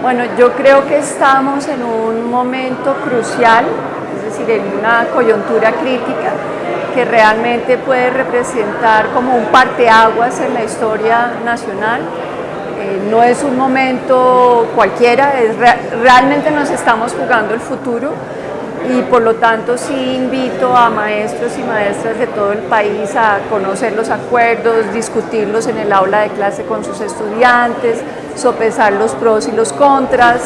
Bueno, yo creo que estamos en un momento crucial, es decir, en una coyuntura crítica que realmente puede representar como un parteaguas en la historia nacional. Eh, no es un momento cualquiera, es realmente nos estamos jugando el futuro y por lo tanto sí invito a maestros y maestras de todo el país a conocer los acuerdos, discutirlos en el aula de clase con sus estudiantes, sopesar los pros y los contras,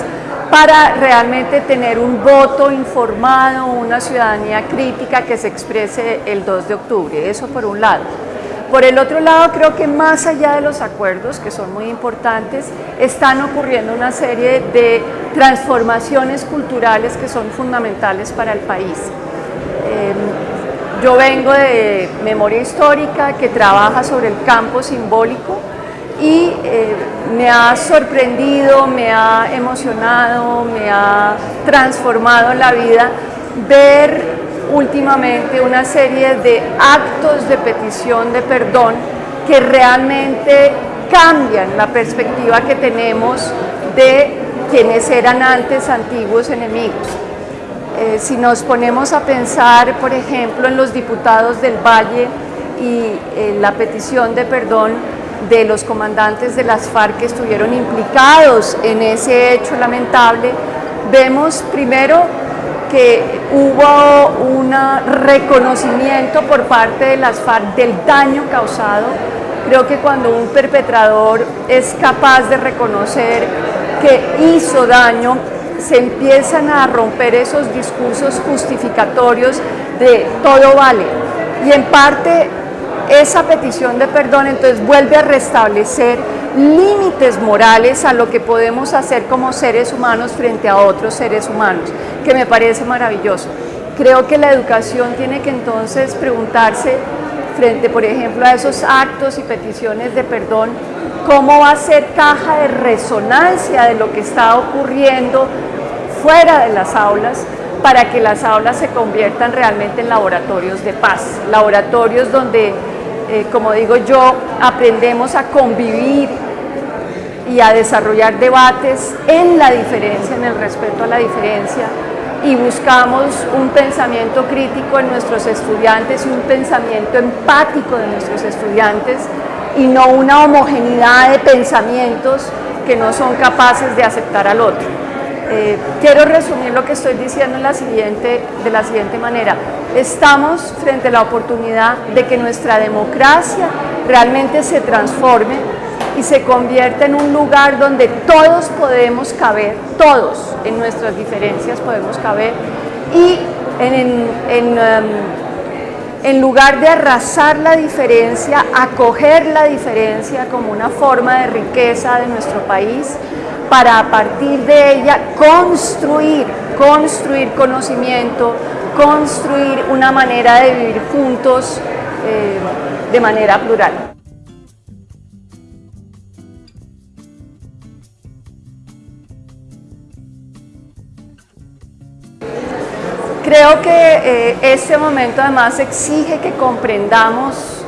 para realmente tener un voto informado, una ciudadanía crítica que se exprese el 2 de octubre, eso por un lado. Por el otro lado, creo que más allá de los acuerdos, que son muy importantes, están ocurriendo una serie de transformaciones culturales que son fundamentales para el país. Em, yo vengo de memoria histórica que trabaja sobre el campo simbólico y eh, me ha sorprendido, me ha emocionado, me ha transformado la vida ver últimamente una serie de actos de petición de perdón que realmente cambian la perspectiva que tenemos de quienes eran antes antiguos enemigos. Eh, si nos ponemos a pensar, por ejemplo, en los diputados del Valle y eh, la petición de perdón de los comandantes de las FARC que estuvieron implicados en ese hecho lamentable, vemos primero que hubo un reconocimiento por parte de las FARC del daño causado. Creo que cuando un perpetrador es capaz de reconocer que hizo daño, se empiezan a romper esos discursos justificatorios de todo vale. Y en parte esa petición de perdón entonces vuelve a restablecer límites morales a lo que podemos hacer como seres humanos frente a otros seres humanos, que me parece maravilloso. Creo que la educación tiene que entonces preguntarse frente, por ejemplo, a esos actos y peticiones de perdón, cómo va a ser caja de resonancia de lo que está ocurriendo fuera de las aulas para que las aulas se conviertan realmente en laboratorios de paz, laboratorios donde eh, como digo yo, aprendemos a convivir y a desarrollar debates en la diferencia, en el respeto a la diferencia y buscamos un pensamiento crítico en nuestros estudiantes y un pensamiento empático de nuestros estudiantes y no una homogeneidad de pensamientos que no son capaces de aceptar al otro. Eh, quiero resumir lo que estoy diciendo de la siguiente manera. Estamos frente a la oportunidad de que nuestra democracia realmente se transforme y se convierta en un lugar donde todos podemos caber, todos en nuestras diferencias podemos caber y en, en lugar de arrasar la diferencia, acoger la diferencia como una forma de riqueza de nuestro país, para a partir de ella construir, construir conocimiento, construir una manera de vivir juntos eh, de manera plural. Creo que eh, este momento además exige que comprendamos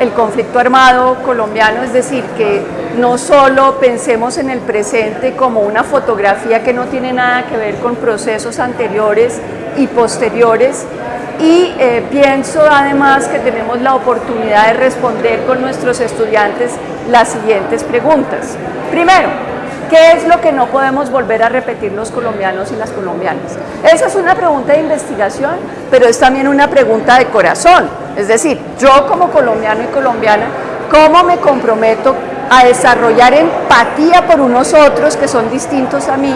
el conflicto armado colombiano, es decir, que no solo pensemos en el presente como una fotografía que no tiene nada que ver con procesos anteriores y posteriores, y eh, pienso además que tenemos la oportunidad de responder con nuestros estudiantes las siguientes preguntas. Primero, ¿qué es lo que no podemos volver a repetir los colombianos y las colombianas? Esa es una pregunta de investigación, pero es también una pregunta de corazón. Es decir, yo como colombiano y colombiana, ¿cómo me comprometo a desarrollar empatía por unos otros que son distintos a mí?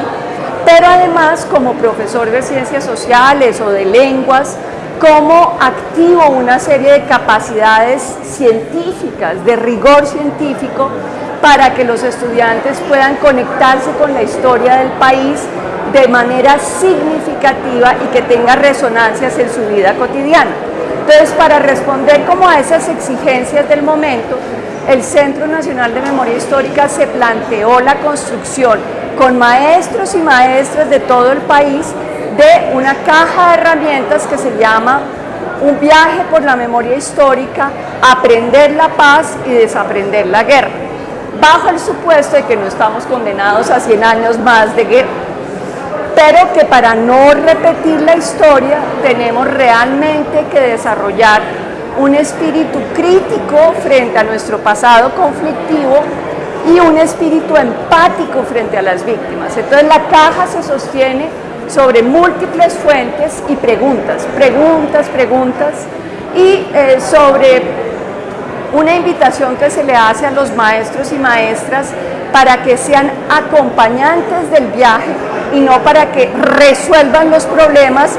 Pero además, como profesor de ciencias sociales o de lenguas, ¿cómo activo una serie de capacidades científicas, de rigor científico, para que los estudiantes puedan conectarse con la historia del país de manera significativa y que tenga resonancias en su vida cotidiana. Entonces, para responder como a esas exigencias del momento, el Centro Nacional de Memoria Histórica se planteó la construcción con maestros y maestras de todo el país de una caja de herramientas que se llama un viaje por la memoria histórica, aprender la paz y desaprender la guerra. bajo el supuesto de que no estamos condenados a 100 años más de guerra, pero que para no repetir la historia tenemos realmente que desarrollar un espíritu crítico frente a nuestro pasado conflictivo y un espíritu empático frente a las víctimas. Entonces la caja se sostiene sobre múltiples fuentes y preguntas, preguntas, preguntas, y eh, sobre una invitación que se le hace a los maestros y maestras para que sean acompañantes del viaje y no para que resuelvan los problemas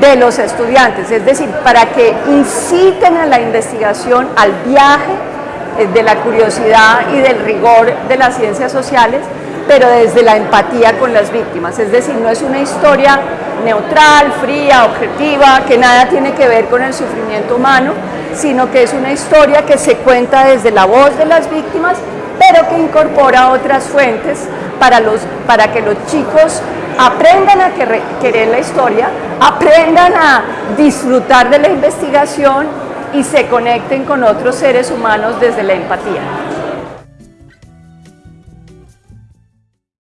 de los estudiantes, es decir, para que inciten a la investigación, al viaje eh, de la curiosidad y del rigor de las ciencias sociales, pero desde la empatía con las víctimas, es decir, no es una historia neutral, fría, objetiva, que nada tiene que ver con el sufrimiento humano, sino que es una historia que se cuenta desde la voz de las víctimas, pero que incorpora otras fuentes para, los, para que los chicos aprendan a querer la historia, aprendan a disfrutar de la investigación y se conecten con otros seres humanos desde la empatía.